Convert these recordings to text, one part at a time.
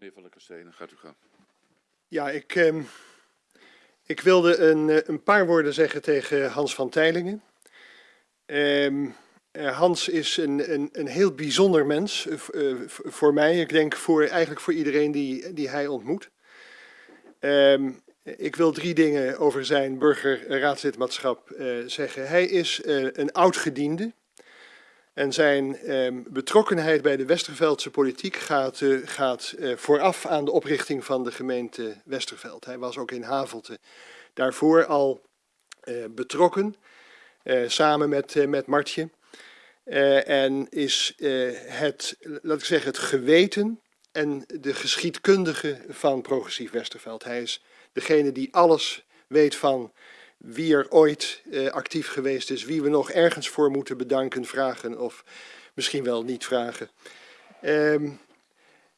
Meneer Van der Kastelen, gaat u gaan. Ja, ik, ehm, ik wilde een, eh, een paar woorden zeggen tegen Hans van Teylingen. Ehm, eh, Hans is een, een, een heel bijzonder mens eh, voor mij. Ik denk voor, eigenlijk voor iedereen die, die hij ontmoet. Ehm, ik wil drie dingen over zijn burgerraadslidmaatschap zeggen. Hij is een oud gediende. En zijn ehm, betrokkenheid bij de Westerveldse politiek gaat, eh, gaat eh, vooraf aan de oprichting van de gemeente Westerveld. Hij was ook in Havelte daarvoor al eh, betrokken, samen met, met Martje. En is het, laat ik zeggen, het geweten en de geschiedkundige van Progressief Westerveld. Hij is degene die alles weet van wie er ooit eh, actief geweest is, wie we nog ergens voor moeten bedanken, vragen of misschien wel niet vragen. Ehm,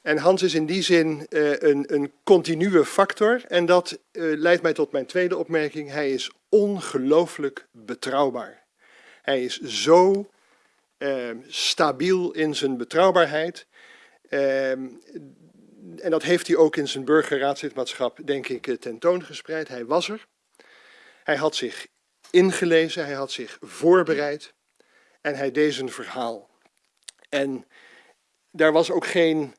en Hans is in die zin eh, een, een continue factor en dat eh, leidt mij tot mijn tweede opmerking. Hij is ongelooflijk betrouwbaar. Hij is zo ehm, stabiel in zijn betrouwbaarheid. Ehm, en dat heeft hij ook in zijn burgerraadslidmaatschap, denk ik, tentoongespreid. Hij was er. Hij had zich ingelezen, hij had zich voorbereid en hij deed zijn verhaal. En daar was ook geen,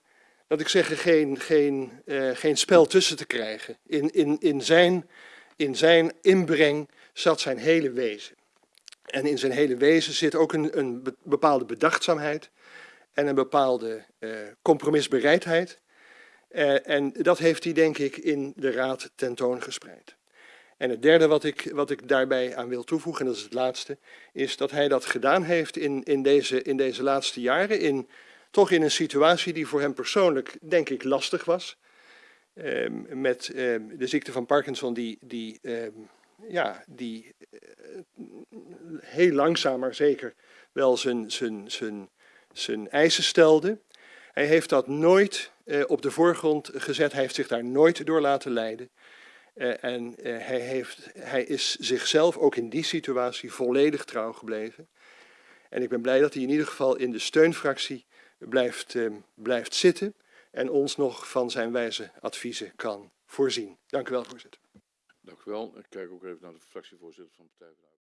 laat ik zeggen, geen, geen, eh, geen spel tussen te krijgen. In, in, in, zijn, in zijn inbreng zat zijn hele wezen. En in zijn hele wezen zit ook een, een be- bepaalde bedachtzaamheid en een bepaalde eh, compromisbereidheid. Eh, en dat heeft hij, denk ik, in de raad tentoongespreid. En het derde wat ik, wat ik daarbij aan wil toevoegen, en dat is het laatste, is dat hij dat gedaan heeft in, in, deze, in deze laatste jaren, in, toch in een situatie die voor hem persoonlijk, denk ik, lastig was. Ehm, met ehm, de ziekte van Parkinson, die, die, ehm, ja, die eh, heel langzaam maar zeker wel zijn, zijn, zijn, zijn eisen stelde. Hij heeft dat nooit eh, op de voorgrond gezet, hij heeft zich daar nooit door laten leiden. Eh, en eh, hij, heeft, hij is zichzelf ook in die situatie volledig trouw gebleven. En ik ben blij dat hij in ieder geval in de steunfractie blijft, eh, blijft zitten en ons nog van zijn wijze adviezen kan voorzien. Dank u wel, voorzitter. Dank u wel. Ik kijk ook even naar de fractievoorzitter van Partij.